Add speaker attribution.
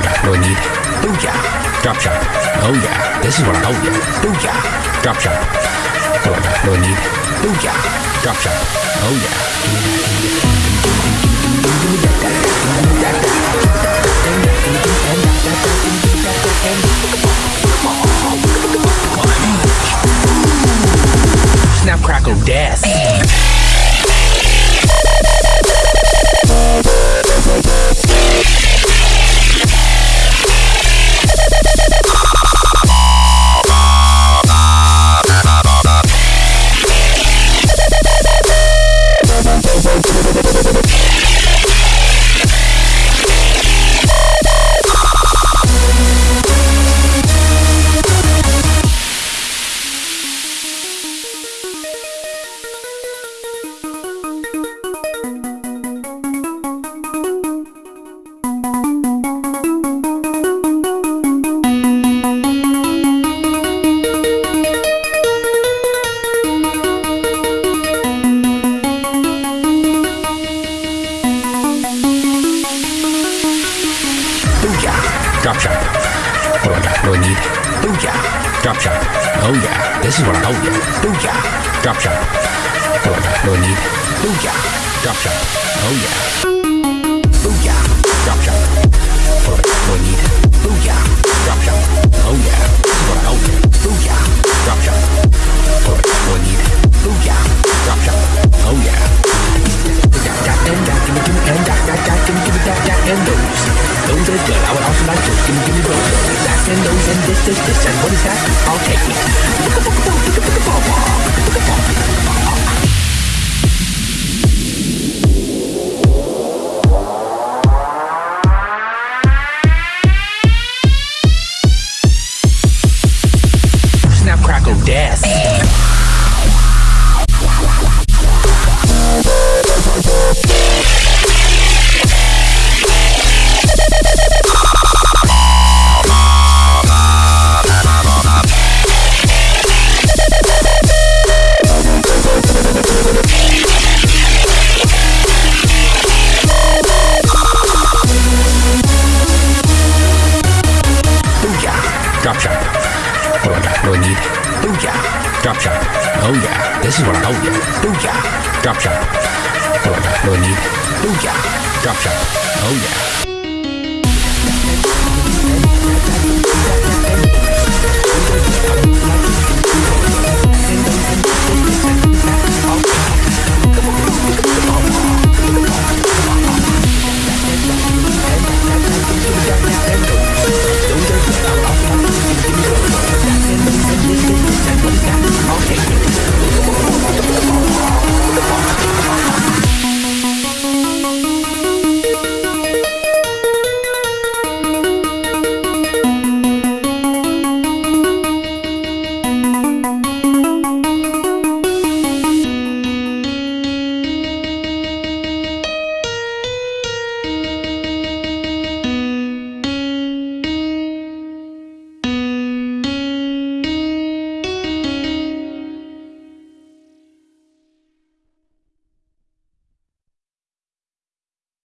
Speaker 1: got no need. Booyah. Drop shop. Oh yeah. This is what I oh yeah. Booyah. Drop shop. What I got no need. Booyah. Drop shop. Oh yeah. Snap crackle death. Drop shop. What do I got? No need. Booyah. Drop shop. Oh yeah. This is what I oh yeah. Booyah. Drop shop. What do I got? No need. Booyah. Drop shop. Oh yeah. Booyah. Drop shop. Those. Those are good. I would also like those. Gimme, gimme, those. That and those and this, this, this. And what is that? I'll take it. No need. Booyah. Drop shop. Oh yeah. This is what I oh yeah. Booyah. Drop. What do I? No need. Booyah. Drop shop. Oh yeah.